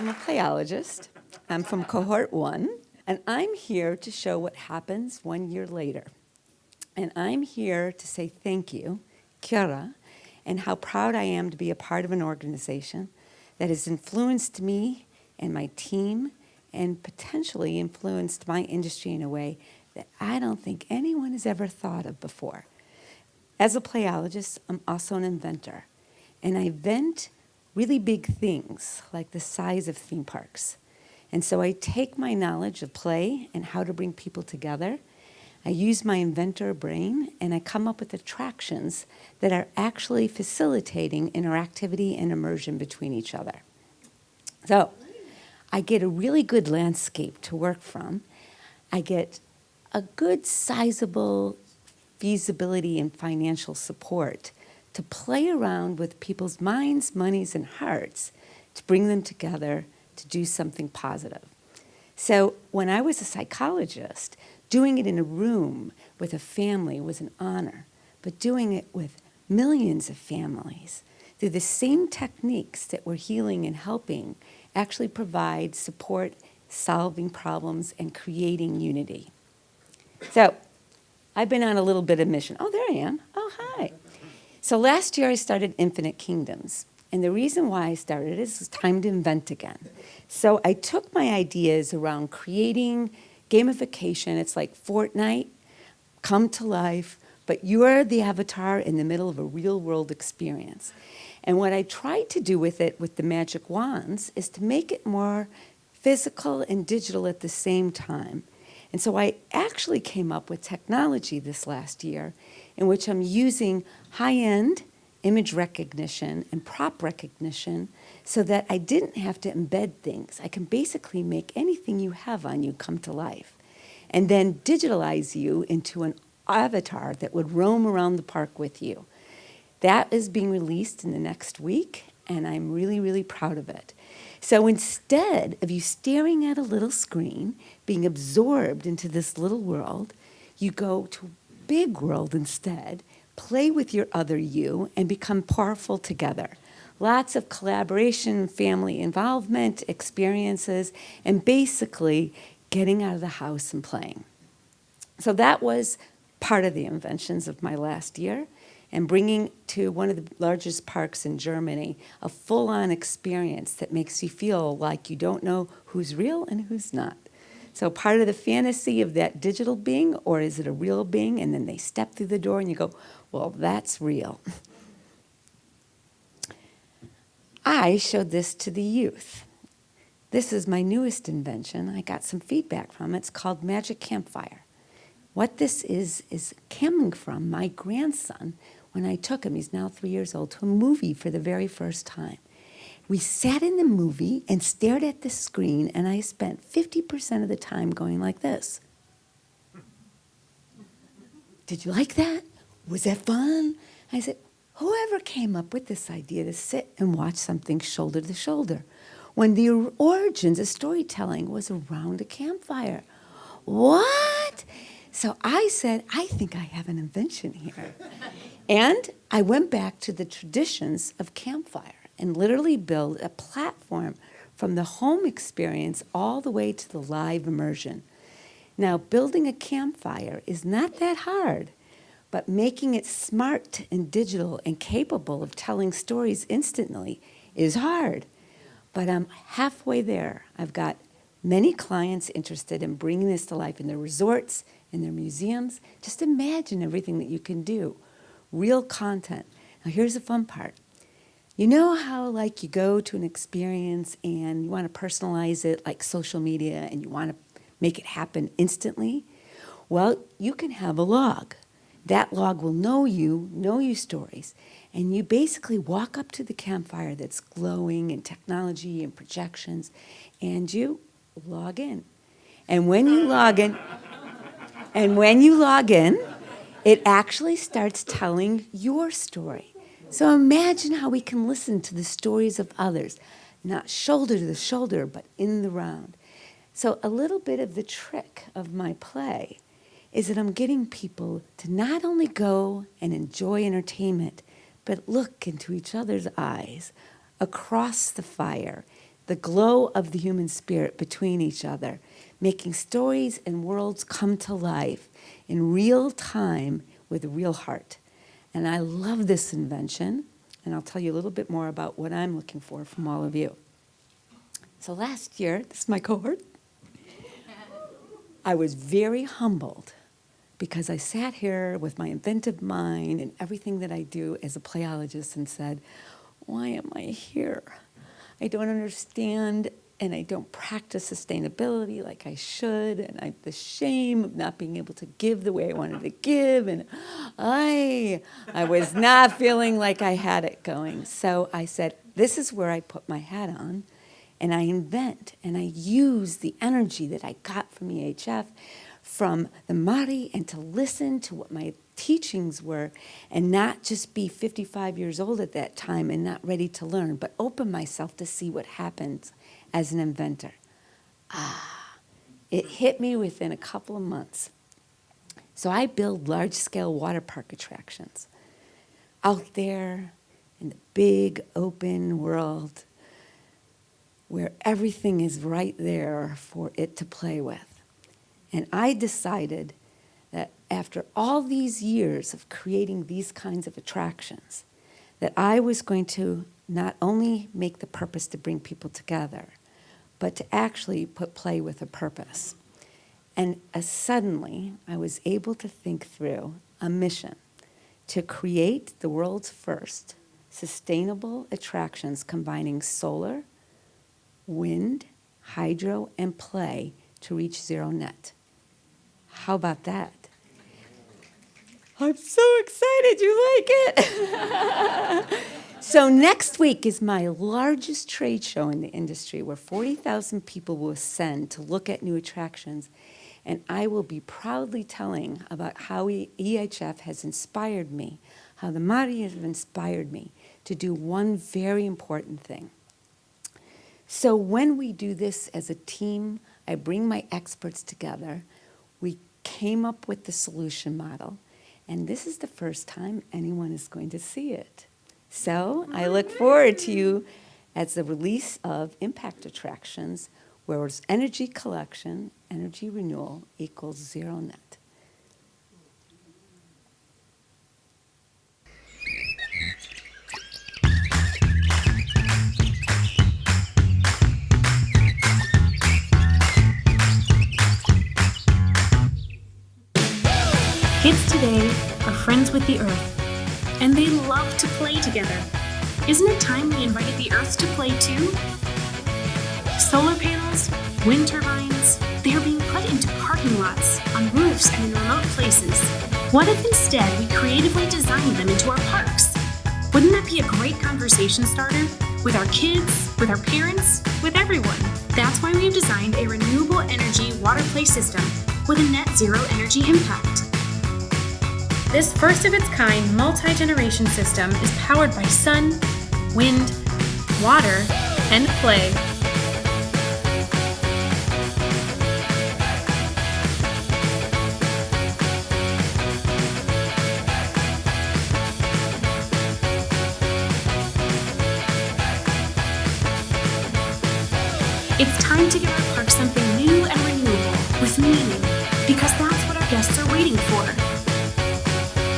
I'm a playologist. I'm from cohort one, and I'm here to show what happens one year later. And I'm here to say thank you, Kira, and how proud I am to be a part of an organization that has influenced me and my team and potentially influenced my industry in a way that I don't think anyone has ever thought of before. As a playologist, I'm also an inventor, and I invent really big things like the size of theme parks. And so I take my knowledge of play and how to bring people together, I use my inventor brain and I come up with attractions that are actually facilitating interactivity and immersion between each other. So I get a really good landscape to work from. I get a good sizable feasibility and financial support to play around with people's minds, monies, and hearts to bring them together to do something positive. So when I was a psychologist, doing it in a room with a family was an honor, but doing it with millions of families through the same techniques that were healing and helping actually provide support, solving problems, and creating unity. So I've been on a little bit of mission. Oh, there I am. Oh, hi. So last year I started Infinite Kingdoms. And the reason why I started is it was time to invent again. So I took my ideas around creating gamification. It's like Fortnite, come to life, but you're the avatar in the middle of a real world experience. And what I tried to do with it with the magic wands is to make it more physical and digital at the same time. And so I actually came up with technology this last year in which I'm using high-end image recognition and prop recognition so that I didn't have to embed things. I can basically make anything you have on you come to life and then digitalize you into an avatar that would roam around the park with you. That is being released in the next week and I'm really, really proud of it. So instead of you staring at a little screen, being absorbed into this little world, you go to a big world instead, play with your other you, and become powerful together. Lots of collaboration, family involvement, experiences, and basically getting out of the house and playing. So that was part of the inventions of my last year and bringing to one of the largest parks in Germany a full-on experience that makes you feel like you don't know who's real and who's not. So part of the fantasy of that digital being, or is it a real being? And then they step through the door and you go, well, that's real. I showed this to the youth. This is my newest invention. I got some feedback from it. It's called Magic Campfire. What this is, is coming from my grandson when I took him, he's now three years old, to a movie for the very first time. We sat in the movie and stared at the screen, and I spent 50% of the time going like this. Did you like that? Was that fun? I said, whoever came up with this idea to sit and watch something shoulder to shoulder when the origins of storytelling was around a campfire? What? So I said, I think I have an invention here. and I went back to the traditions of campfire and literally built a platform from the home experience all the way to the live immersion. Now, building a campfire is not that hard, but making it smart and digital and capable of telling stories instantly is hard. But I'm halfway there. I've got many clients interested in bringing this to life in their resorts, in their museums. Just imagine everything that you can do. Real content. Now here's the fun part. You know how like you go to an experience and you want to personalize it like social media and you want to make it happen instantly? Well, you can have a log. That log will know you, know your stories, and you basically walk up to the campfire that's glowing and technology and projections, and you log in. And when you log in, and when you log in, it actually starts telling your story. So imagine how we can listen to the stories of others, not shoulder to the shoulder, but in the round. So a little bit of the trick of my play is that I'm getting people to not only go and enjoy entertainment, but look into each other's eyes across the fire the glow of the human spirit between each other, making stories and worlds come to life in real time with a real heart. And I love this invention, and I'll tell you a little bit more about what I'm looking for from all of you. So last year, this is my cohort, I was very humbled because I sat here with my inventive mind and everything that I do as a playologist and said, why am I here? I don't understand and I don't practice sustainability like I should, and I the shame of not being able to give the way I wanted to give, and I, I was not feeling like I had it going. So I said, this is where I put my hat on, and I invent, and I use the energy that I got from EHF, from the Māori, and to listen to what my teachings were, and not just be 55 years old at that time and not ready to learn, but open myself to see what happens as an inventor. Ah, it hit me within a couple of months. So I build large-scale water park attractions out there in the big open world where everything is right there for it to play with. And I decided after all these years of creating these kinds of attractions, that I was going to not only make the purpose to bring people together, but to actually put play with a purpose. And uh, suddenly, I was able to think through a mission to create the world's first sustainable attractions combining solar, wind, hydro, and play to reach zero net. How about that? I'm so excited you like it. So next week is my largest trade show in the industry where 40,000 people will ascend to look at new attractions. And I will be proudly telling about how EHF has inspired me, how the Māori have inspired me to do one very important thing. So when we do this as a team, I bring my experts together. We came up with the solution model. And this is the first time anyone is going to see it. So I look forward to you as the release of impact attractions, where energy collection, energy renewal equals zero net. Earth and they love to play together. Isn't it time we invited the Earth to play too? Solar panels, wind turbines, they are being put into parking lots, on roofs, and in remote places. What if instead we creatively designed them into our parks? Wouldn't that be a great conversation starter? With our kids, with our parents, with everyone. That's why we've designed a renewable energy water play system with a net zero energy impact. This first of its kind multi-generation system is powered by sun, wind, water, and play. It's time to our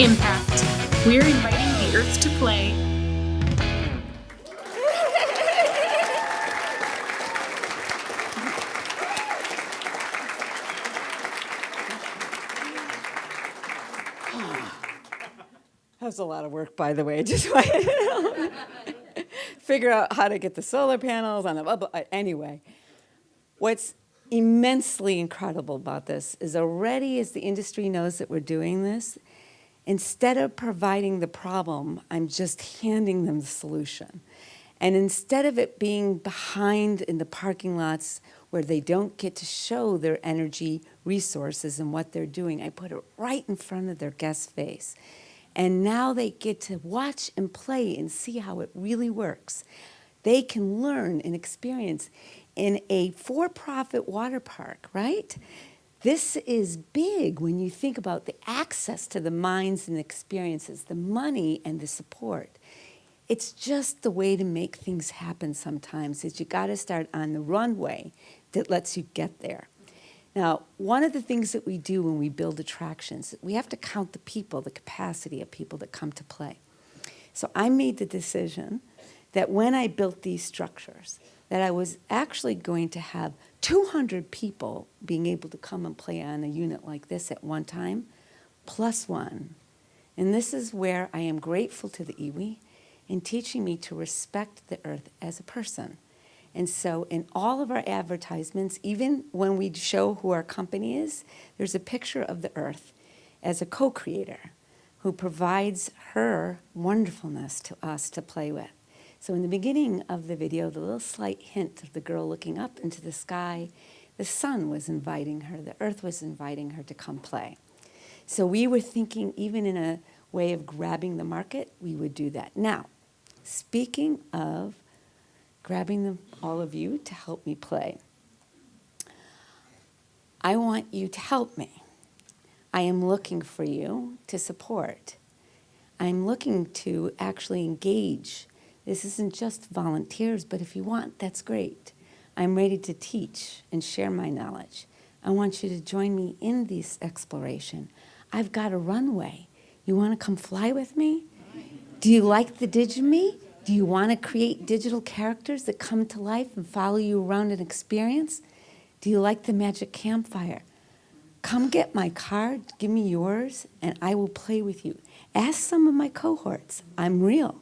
Impact. We're inviting the Earth to play. That was a lot of work, by the way. Just figure out how to get the solar panels on the blah. Uh, anyway, what's immensely incredible about this is already as the industry knows that we're doing this, Instead of providing the problem, I'm just handing them the solution. And instead of it being behind in the parking lots where they don't get to show their energy resources and what they're doing, I put it right in front of their guest face. And now they get to watch and play and see how it really works. They can learn and experience in a for-profit water park, right? This is big when you think about the access to the minds and experiences, the money and the support. it's just the way to make things happen sometimes is you got to start on the runway that lets you get there. Now, one of the things that we do when we build attractions, we have to count the people, the capacity of people that come to play. So I made the decision that when I built these structures, that I was actually going to have 200 people being able to come and play on a unit like this at one time, plus one. And this is where I am grateful to the iwi in teaching me to respect the earth as a person. And so in all of our advertisements, even when we show who our company is, there's a picture of the earth as a co-creator who provides her wonderfulness to us to play with. So in the beginning of the video, the little slight hint of the girl looking up into the sky, the sun was inviting her, the earth was inviting her to come play. So we were thinking even in a way of grabbing the market, we would do that. Now, Speaking of grabbing them, all of you to help me play, I want you to help me. I am looking for you to support. I'm looking to actually engage. This isn't just volunteers, but if you want, that's great. I'm ready to teach and share my knowledge. I want you to join me in this exploration. I've got a runway. You want to come fly with me? Do you like the Digime? Do you want to create digital characters that come to life and follow you around an experience? Do you like the magic campfire? Come get my card, give me yours, and I will play with you. Ask some of my cohorts. I'm real.